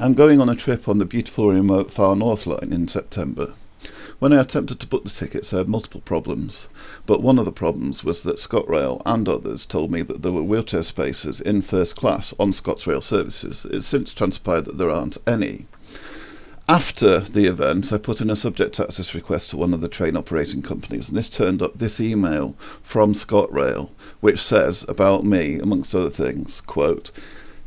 I'm going on a trip on the beautiful remote Far North Line in September. When I attempted to book the tickets I had multiple problems, but one of the problems was that ScotRail and others told me that there were wheelchair spaces in first class on ScotRail services. It's since transpired that there aren't any. After the event, I put in a subject access request to one of the train operating companies, and this turned up this email from ScotRail, which says about me, amongst other things, quote,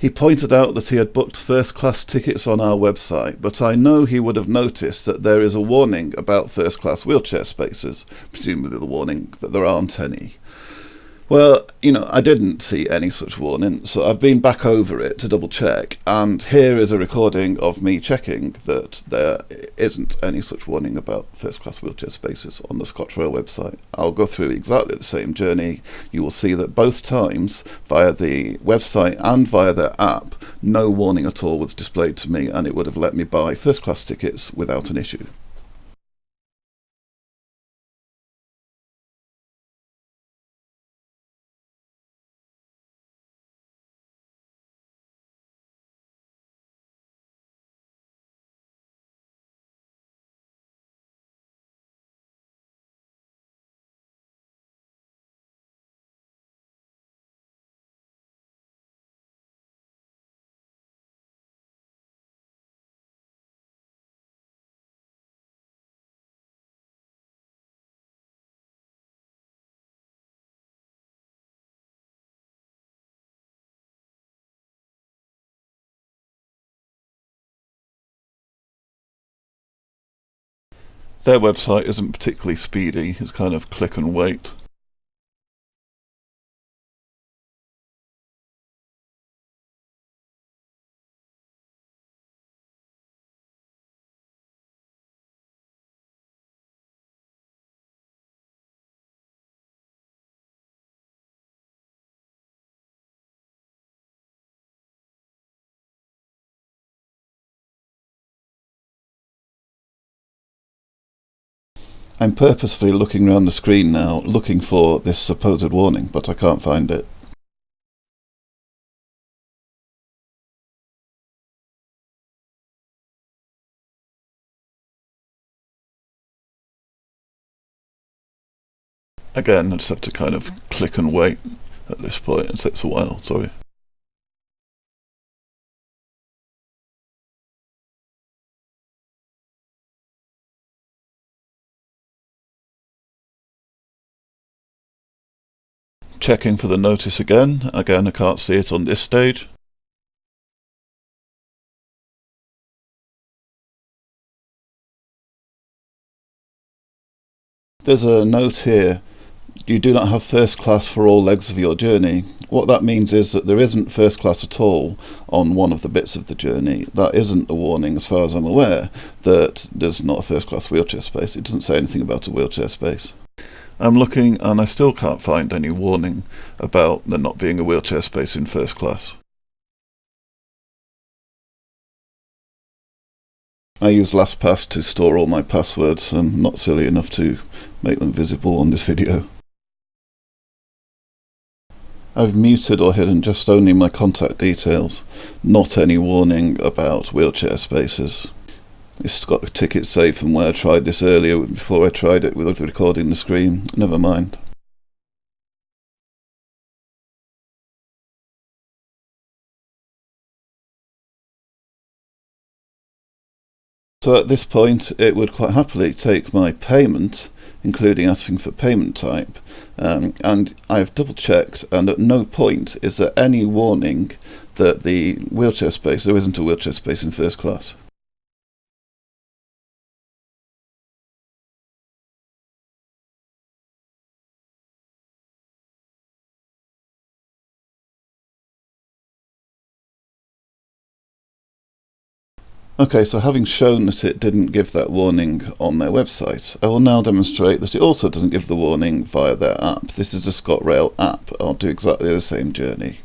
he pointed out that he had booked first class tickets on our website, but I know he would have noticed that there is a warning about first class wheelchair spaces, presumably the warning that there aren't any. Well, you know, I didn't see any such warning, so I've been back over it to double check, and here is a recording of me checking that there isn't any such warning about first class wheelchair spaces on the ScotRail website. I'll go through exactly the same journey. You will see that both times, via the website and via their app, no warning at all was displayed to me, and it would have let me buy first class tickets without an issue. Their website isn't particularly speedy, it's kind of click and wait. I'm purposefully looking around the screen now, looking for this supposed warning, but I can't find it. Again, I just have to kind of click and wait at this point. It takes a while, sorry. Checking for the notice again. Again, I can't see it on this stage. There's a note here. You do not have first class for all legs of your journey. What that means is that there isn't first class at all on one of the bits of the journey. That isn't a warning, as far as I'm aware, that there's not a first class wheelchair space. It doesn't say anything about a wheelchair space. I'm looking and I still can't find any warning about there not being a wheelchair space in first class. I use LastPass to store all my passwords and not silly enough to make them visible on this video. I've muted or hidden just only my contact details, not any warning about wheelchair spaces. It's got the ticket safe from where I tried this earlier before I tried it with recording the screen. Never mind. So at this point it would quite happily take my payment, including asking for payment type, um, and I've double checked and at no point is there any warning that the wheelchair space, there isn't a wheelchair space in first class. Okay, so having shown that it didn't give that warning on their website, I will now demonstrate that it also doesn't give the warning via their app. This is a ScotRail app. I'll do exactly the same journey.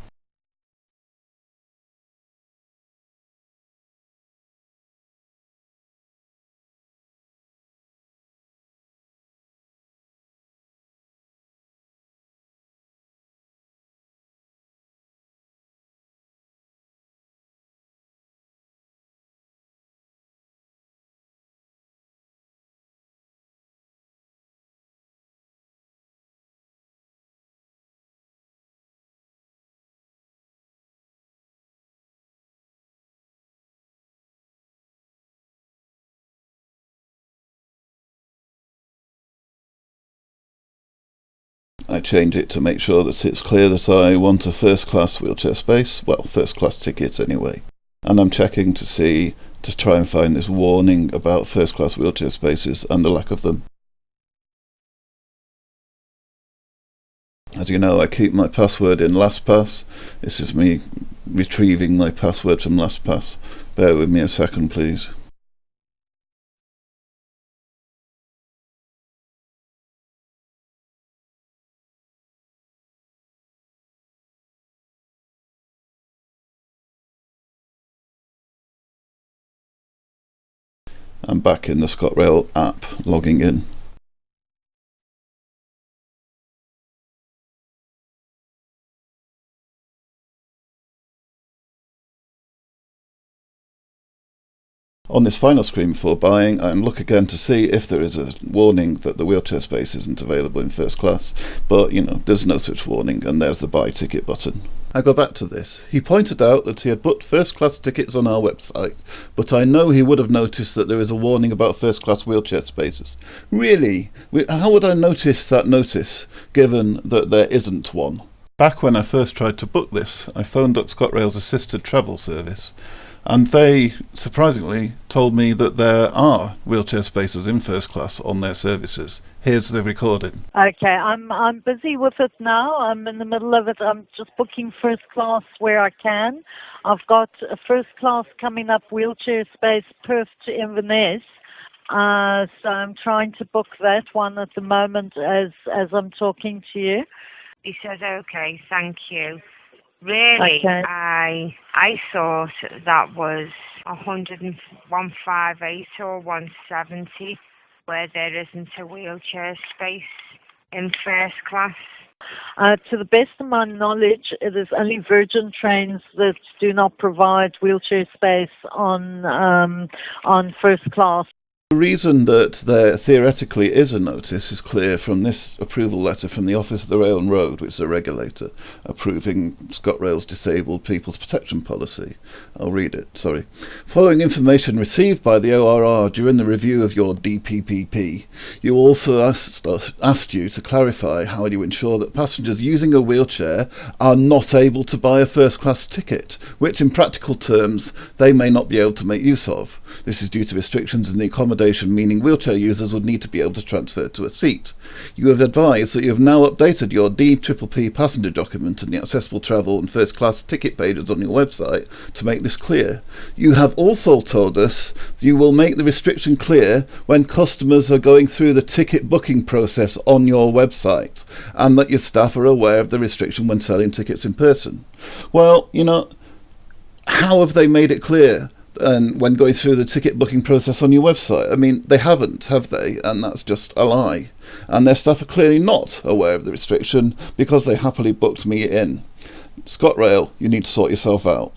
I change it to make sure that it's clear that I want a first class wheelchair space, well, first class ticket anyway. And I'm checking to see, to try and find this warning about first class wheelchair spaces and the lack of them. As you know, I keep my password in LastPass. This is me retrieving my password from LastPass. Bear with me a second, please. I'm back in the ScotRail app logging in. On this final screen before buying, I look again to see if there is a warning that the wheelchair space isn't available in first class, but you know, there's no such warning, and there's the buy ticket button. I go back to this. He pointed out that he had booked first class tickets on our website, but I know he would have noticed that there is a warning about first class wheelchair spaces. Really? How would I notice that notice, given that there isn't one? Back when I first tried to book this, I phoned up ScotRail's assisted travel service, and they surprisingly told me that there are wheelchair spaces in first class on their services. Here's the recording. Okay, I'm I'm busy with it now. I'm in the middle of it. I'm just booking first class where I can. I've got a first class coming up wheelchair space Perth to Inverness. Uh, so I'm trying to book that one at the moment as as I'm talking to you. He says, "Okay, thank you." Really, Okay. I I thought that was a hundred and one five eight or one seventy, where there isn't a wheelchair space in first class. Uh, to the best of my knowledge, it is only Virgin trains that do not provide wheelchair space on um, on first class. The reason that there theoretically is a notice is clear from this approval letter from the Office of the Rail and Road, which is a regulator, approving ScotRail's Disabled People's Protection Policy. I'll read it, sorry. Following information received by the ORR during the review of your DPPP, you also asked, us, asked you to clarify how you ensure that passengers using a wheelchair are not able to buy a first class ticket, which in practical terms they may not be able to make use of. This is due to restrictions in the accommodation accommodation, meaning wheelchair users would need to be able to transfer to a seat. You have advised that you have now updated your DPPP passenger document and the accessible travel and first class ticket pages on your website to make this clear. You have also told us you will make the restriction clear when customers are going through the ticket booking process on your website and that your staff are aware of the restriction when selling tickets in person. Well, you know, how have they made it clear? And when going through the ticket booking process on your website. I mean, they haven't, have they? And that's just a lie. And their staff are clearly not aware of the restriction because they happily booked me in. ScotRail, you need to sort yourself out.